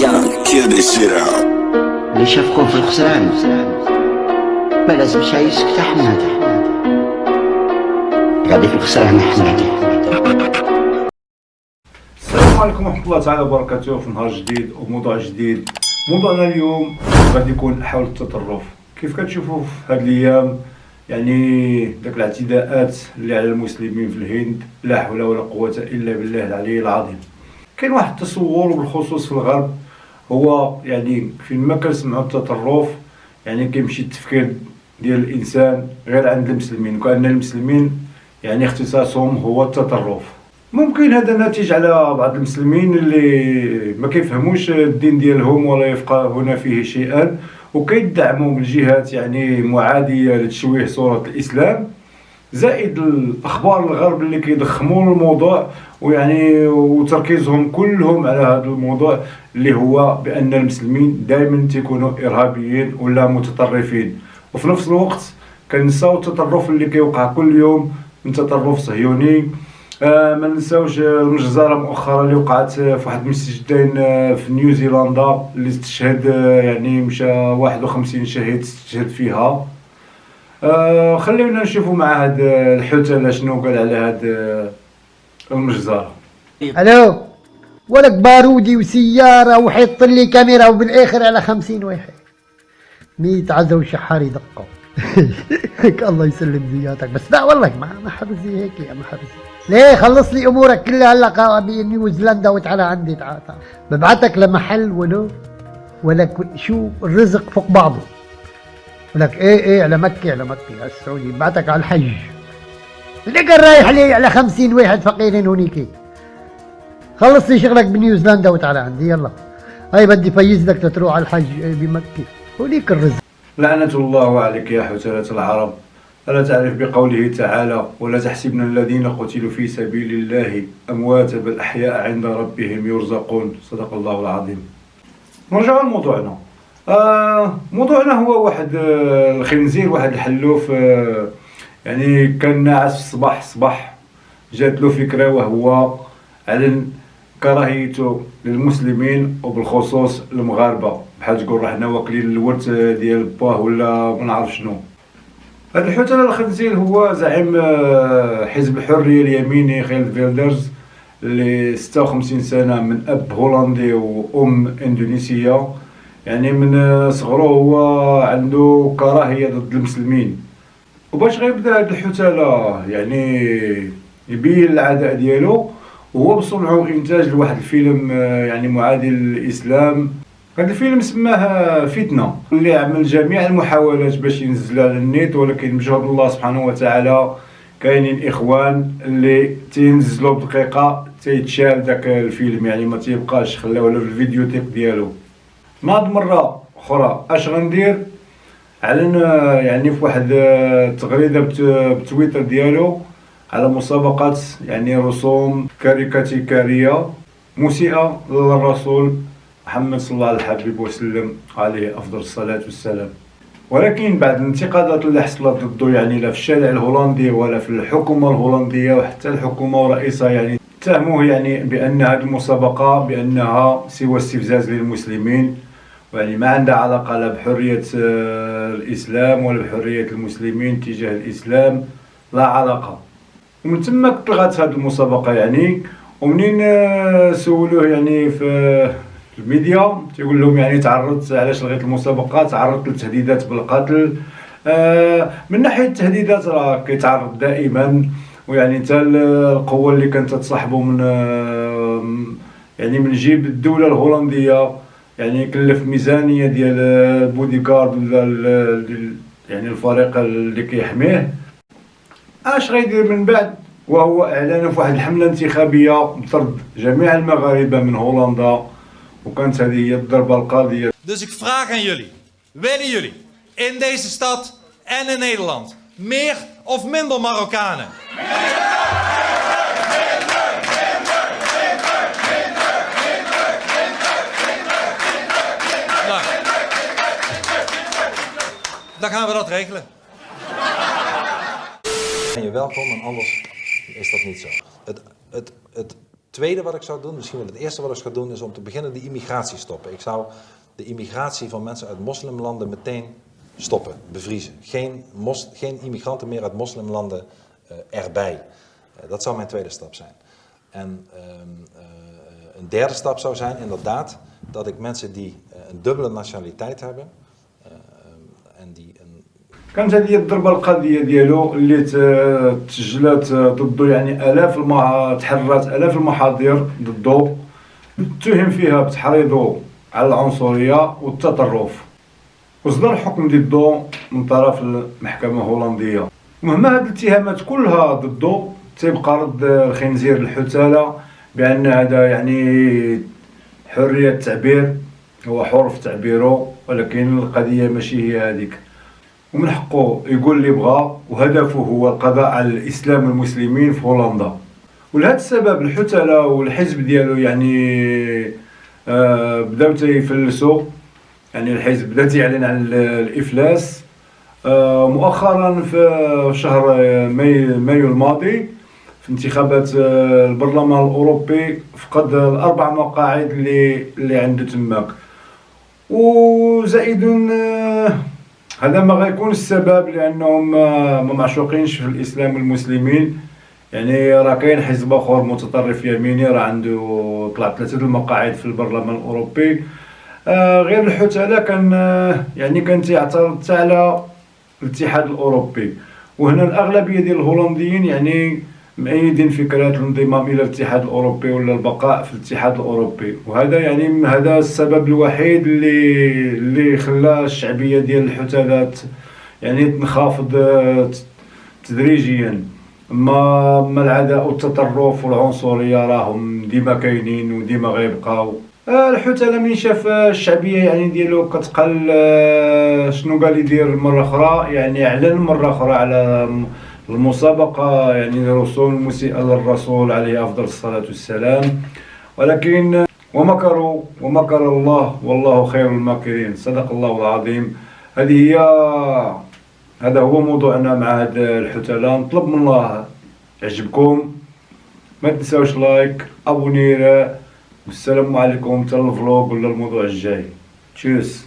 young, kill this shit out. اللي شافكم في الخسران ما لازمش يسكت احمد غادي في الخسران احمد السلام عليكم ورحمة الله تعالى وبركاته في نهار جديد وموضوع جديد موضوعنا اليوم غادي يكون حول التطرف كيف كتشوفوا في هاد الأيام يعني داك الاعتداءات اللي على المسلمين في الهند لا حول ولا قوة الا بالله العلي العظيم كاين واحد التصور بالخصوص في الغرب هو يعني فين ما كنسمعوا التطرف يعني كيمشي التفكير ديال الإنسان غير عند المسلمين وكأن المسلمين يعني اختصاصهم هو التطرف ممكن هذا ناتج على بعض المسلمين اللي ما كيفهموش الدين ديالهم ولا يفقهون فيه شيئا وكيدعموا من جهات يعني معادية لتشويه صورة الإسلام. زائد الأخبار الغرب اللي كيضخموا الموضوع ويعني وتركيزهم كلهم على هذا الموضوع اللي هو بأن المسلمين دائما تيكونوا إرهابيين ولا متطرفين. وفي نفس الوقت كنساو التطرف اللي كيوقع كل يوم من تطرف صهيوني. آه ما ننساوش المجزرة مؤخرا اللي وقعت في واحد المسجدين آه، في نيوزيلندا اللي استشهد آه، يعني مشى 51 شهيد استشهد فيها. آه خلينا نشوفوا مع هاد الحوتة شنو قال على هاد آه، المجزرة. ألو ولك بارودي وسيارة وحيط لي كاميرا وبالآخر على خمسين واحد. ميت عزة وشحار يدقوا هيك الله يسلم زياتك. بس لا والله ما ما حرزي هيك يا محرزي ليه؟ خلص لي أمورك كلها. هلا بنيوزيلندا وتعالى عندي تعال ببعتك لمحل ولو ولك شو الرزق فوق بعضه. ولك إيه إيه على مكة على مكة على السعودية. ببعتك على الحج. لقى رايح لي على خمسين واحد فقيرين هونيك. خلص لي شغلك بنيوزيلندا وتعالى عندي يلا. هاي بدي فيز لك تروح على الحج بمكة. هونيك الرزق. لعنة الله عليك يا حثالة العرب. ألا تعرف بقوله تعالى ولا تحسبن الذين قتلوا في سبيل الله أمواتا بل أحياء عند ربهم يرزقون. صدق الله العظيم. نرجع لموضوعنا آه موضوعنا هو واحد آه الخنزير واحد الحلوف آه يعني كان ناعس في الصباح الصباح جات له فكرة وهو أعلن كراهيته للمسلمين وبالخصوص المغاربة بحال تقول حنا واكلين الورث ديال باه ولا ما نعرف شنو. هذا الحوتة الخنزير هو زعيم حزب الحرية اليميني خيرت فيلدرز اللي 56 سنة من أب هولندي وأم إندونيسية. يعني من صغره هو عنده كراهية ضد المسلمين. وباش غيبدا هاد الحتالة يعني يبين العداء ديالو وهو بصنعه وانتاج لواحد الفيلم آه، يعني معادي للاسلام هذا الفيلم سماه فتنة اللي عمل جميع المحاولات باش ينزل على ولكن بجهد الله سبحانه وتعالى كاينين إخوان اللي تينزلوا بدقيقة تيتشال داك الفيلم يعني ما تيبقاش خلاوه في الفيديو تيب ديالو. ناض مرة أخرى. أش غندير اعلن يعني في واحد التغريده بتويتر ديالو على مسابقات يعني رسوم كاريكاتيكارية مسيئه للرسول محمد صلى الله عليه الحبيب وسلم عليه أفضل الصلاة والسلام. ولكن بعد الانتقادات اللي حصلت ضده يعني لا في الشارع الهولندي ولا في الحكومة الهولندية وحتى الحكومة ورئيسها يعني اتهموه يعني بأن هذه المسابقة بأنها سوى استفزاز للمسلمين. ويعني ما عندها علاقة لا بحرية آه، الإسلام ولا بحرية المسلمين تجاه الإسلام؟ لا علاقة. ومن ثم طلعت هذه المسابقة يعني. ومنين آه، سولوه يعني في الميديا؟ تيقول لهم يعني تعرضت علاش لغيت المسابقة؟ تعرضت لتهديدات بالقتل. آه من ناحية التهديدات راه كيتعرض دائما. ويعني حتى القوة اللي كانت تصاحبه من يعني من جيب الدولة الهولندية. يعني كلف ميزانية ديال البودي كارد ولا يعني الفريق اللي كيحميه. اش غيدير من بعد؟ وهو اعلان في واحد الحملة انتخابية بطرد جميع المغاربة من هولندا. وكانت هذه هي الضربة القاضية. Dus ik vraag aan jullie, willen jullie in deze stad en in Nederland meer of minder Marokkanen? Dan gaan we dat regelen. ben je welkom en anders is dat niet zo. Het, het, het tweede wat ik zou doen, misschien wel het eerste wat ik zou doen, is om te beginnen de immigratie stoppen. Ik zou de immigratie van mensen uit moslimlanden meteen stoppen, bevriezen. Geen, mos, geen immigranten meer uit moslimlanden uh, erbij. Uh, dat zou mijn tweede stap zijn. En uh, een derde stap zou zijn inderdaad dat ik mensen die een dubbele nationaliteit hebben een كانت هذه الضربة القضية ديالو اللي تسجلت ضده يعني آلاف. تحررت آلاف المحاضر ضده اتهم فيها بتحريضه على العنصرية والتطرف وصدر حكم ضده من طرف المحكمة الهولندية مهما هذه الاتهامات كلها ضده تيبقى رد الخنزير الحتالة بأن هذا يعني حرية التعبير هو حر تعبيره ولكن القضية ماشي هي هذيك ومن حقه يقول اللي بغى وهدفه هو القضاء على الإسلام والمسلمين في هولندا. ولهذا السبب الحتلة والحزب ديالو يعني آه بداو تيفلسوا يعني الحزب بدا تيعلن عن الإفلاس. آه مؤخرا في شهر مايو الماضي في انتخابات آه البرلمان الأوروبي فقد الأربع مقاعد اللي اللي عنده تماك. وزائد آه هذا ما غيكون السبب لأنهم ما معشوقينش في الإسلام والمسلمين يعني راه كاين حزب آخر متطرف يميني راه عنده طلع ثلاثة المقاعد في البرلمان الأوروبي. آه غير الحتاله كان آه يعني كان تيعترض على الاتحاد الأوروبي. وهنا الأغلبية ديال الهولنديين يعني مؤيدين فكرة الانضمام إلى الاتحاد الأوروبي ولا البقاء في الاتحاد الأوروبي. وهذا يعني هذا السبب الوحيد اللي اللي خلى الشعبية ديال الحتالات يعني تنخفض تدريجيا. ما ما العداء والتطرف والعنصرية راهم ديما كاينين وديما غيبقاو. الحتالة من شاف الشعبية يعني ديالو كتقل شنو قال يدير مرة أخرى؟ يعني أعلن مرة أخرى على المسابقة يعني رسوم المسيئة للرسول عليه أفضل الصلاة والسلام. ولكن ومكروا ومكر الله والله خير الماكرين. صدق الله العظيم. هذه هي هذا هو موضوعنا مع هاد الحثالة نطلب من الله يعجبكم. ما تنساوش like abonneren والسلام عليكم. حتى ال vlog ولا الموضوع الجاي. تشوس